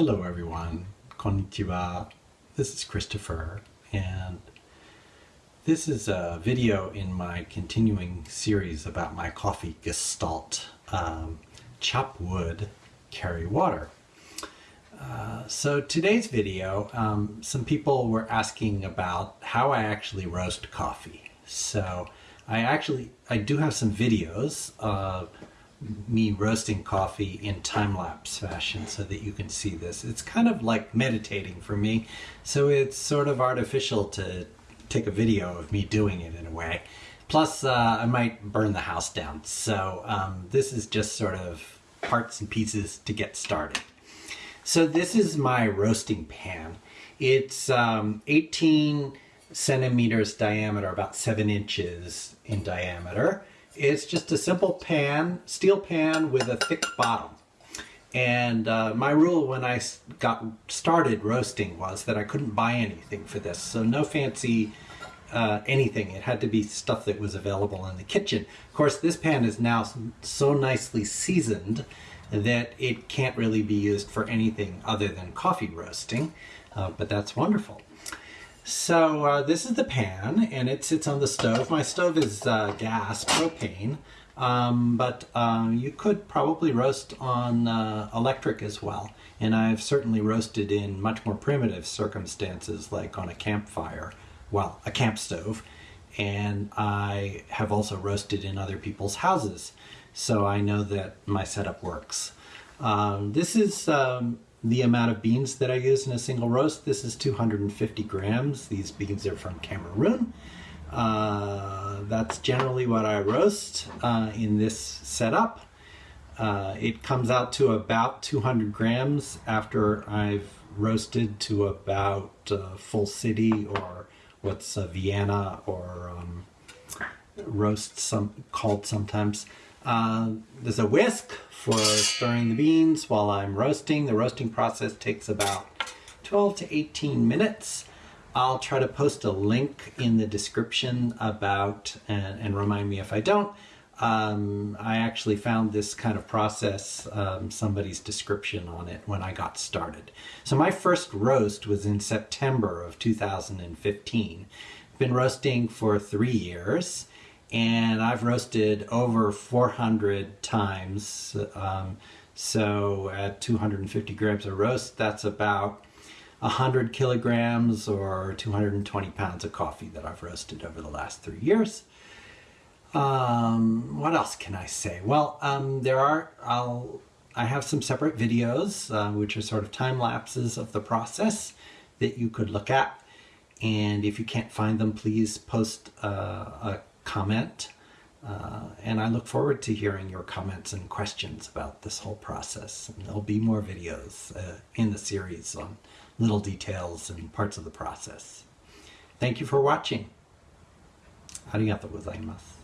Hello everyone, konnichiwa. This is Christopher and this is a video in my continuing series about my coffee gestalt. Um, chop wood, carry water. Uh, so today's video, um, some people were asking about how I actually roast coffee. So I actually, I do have some videos uh, me roasting coffee in time-lapse fashion so that you can see this. It's kind of like meditating for me, so it's sort of artificial to take a video of me doing it in a way. Plus, uh, I might burn the house down, so um, this is just sort of parts and pieces to get started. So this is my roasting pan. It's um, 18 centimeters diameter, about 7 inches in diameter. It's just a simple pan, steel pan with a thick bottom. And uh, my rule when I got started roasting was that I couldn't buy anything for this. So no fancy uh, anything. It had to be stuff that was available in the kitchen. Of course, this pan is now so nicely seasoned that it can't really be used for anything other than coffee roasting, uh, but that's wonderful. So uh, this is the pan and it sits on the stove. My stove is uh, gas, propane, um, but uh, you could probably roast on uh, electric as well. And I've certainly roasted in much more primitive circumstances like on a campfire, well, a camp stove. And I have also roasted in other people's houses. So I know that my setup works. Um, this is um, the amount of beans that I use in a single roast. This is 250 grams. These beans are from Cameroon. Uh, that's generally what I roast uh, in this setup. Uh, it comes out to about 200 grams after I've roasted to about uh, full city or what's Vienna or um, roast some called sometimes. Uh, there's a whisk for stirring the beans while I'm roasting. The roasting process takes about 12 to 18 minutes. I'll try to post a link in the description about, and, and remind me if I don't, um, I actually found this kind of process, um, somebody's description on it when I got started. So my first roast was in September of 2015. Been roasting for three years and I've roasted over 400 times. Um, so at 250 grams of roast, that's about 100 kilograms or 220 pounds of coffee that I've roasted over the last three years. Um, what else can I say? Well, um, there are, I'll, I have some separate videos, uh, which are sort of time lapses of the process that you could look at. And if you can't find them, please post uh, a comment. Uh, and I look forward to hearing your comments and questions about this whole process. And there'll be more videos uh, in the series on little details and parts of the process. Thank you for watching. Arigato.